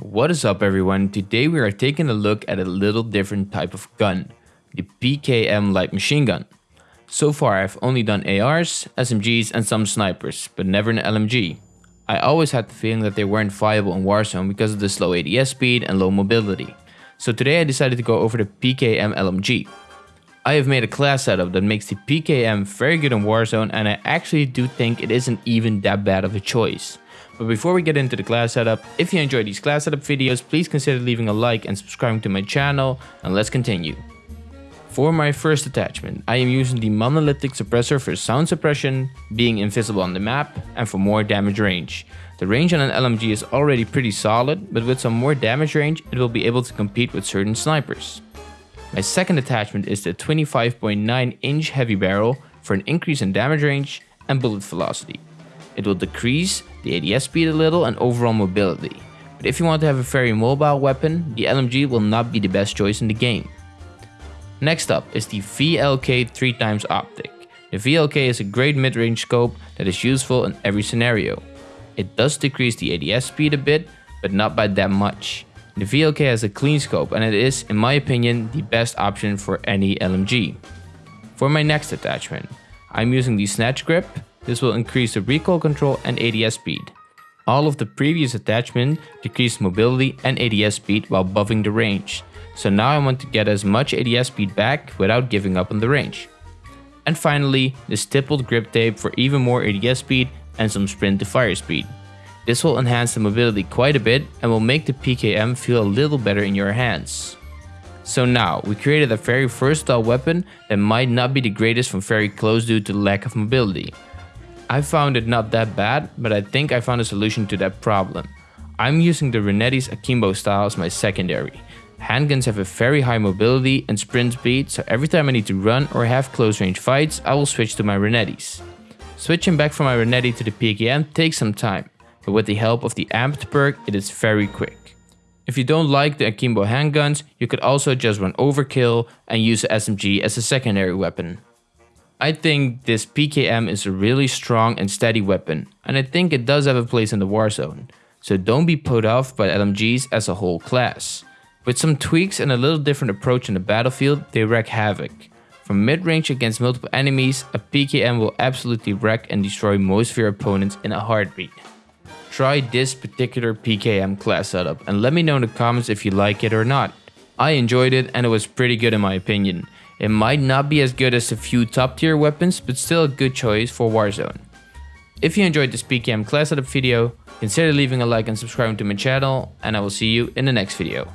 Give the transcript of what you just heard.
What is up everyone, today we are taking a look at a little different type of gun, the PKM light machine gun. So far I've only done ARs, SMGs and some snipers, but never an LMG. I always had the feeling that they weren't viable in Warzone because of the slow ADS speed and low mobility. So today I decided to go over the PKM LMG. I have made a class setup that makes the PKM very good in Warzone and I actually do think it isn't even that bad of a choice. But before we get into the class setup, if you enjoy these class setup videos, please consider leaving a like and subscribing to my channel, and let's continue. For my first attachment, I am using the monolithic suppressor for sound suppression, being invisible on the map, and for more damage range. The range on an LMG is already pretty solid, but with some more damage range, it will be able to compete with certain snipers. My second attachment is the 25.9 inch heavy barrel for an increase in damage range and bullet velocity. It will decrease the ADS speed a little and overall mobility. But if you want to have a very mobile weapon, the LMG will not be the best choice in the game. Next up is the VLK 3x optic. The VLK is a great mid-range scope that is useful in every scenario. It does decrease the ADS speed a bit, but not by that much. The VLK has a clean scope and it is, in my opinion, the best option for any LMG. For my next attachment, I'm using the Snatch Grip this will increase the recoil control and ADS speed. All of the previous attachment decreased mobility and ADS speed while buffing the range. So now I want to get as much ADS speed back without giving up on the range. And finally, the stippled grip tape for even more ADS speed and some sprint to fire speed. This will enhance the mobility quite a bit and will make the PKM feel a little better in your hands. So now, we created a very versatile weapon that might not be the greatest from very close due to lack of mobility. I found it not that bad, but I think I found a solution to that problem. I'm using the Renetti's Akimbo style as my secondary. Handguns have a very high mobility and sprint speed, so every time I need to run or have close range fights, I will switch to my Renetti's. Switching back from my Renetti to the PKM takes some time, but with the help of the Amped perk, it is very quick. If you don't like the Akimbo handguns, you could also just run Overkill and use the SMG as a secondary weapon. I think this PKM is a really strong and steady weapon, and I think it does have a place in the Warzone, so don't be put off by LMGs as a whole class. With some tweaks and a little different approach in the battlefield, they wreak havoc. From mid-range against multiple enemies, a PKM will absolutely wreck and destroy most of your opponents in a heartbeat. Try this particular PKM class setup and let me know in the comments if you like it or not. I enjoyed it and it was pretty good in my opinion. It might not be as good as a few top tier weapons, but still a good choice for Warzone. If you enjoyed this PKM class setup video, consider leaving a like and subscribing to my channel, and I will see you in the next video.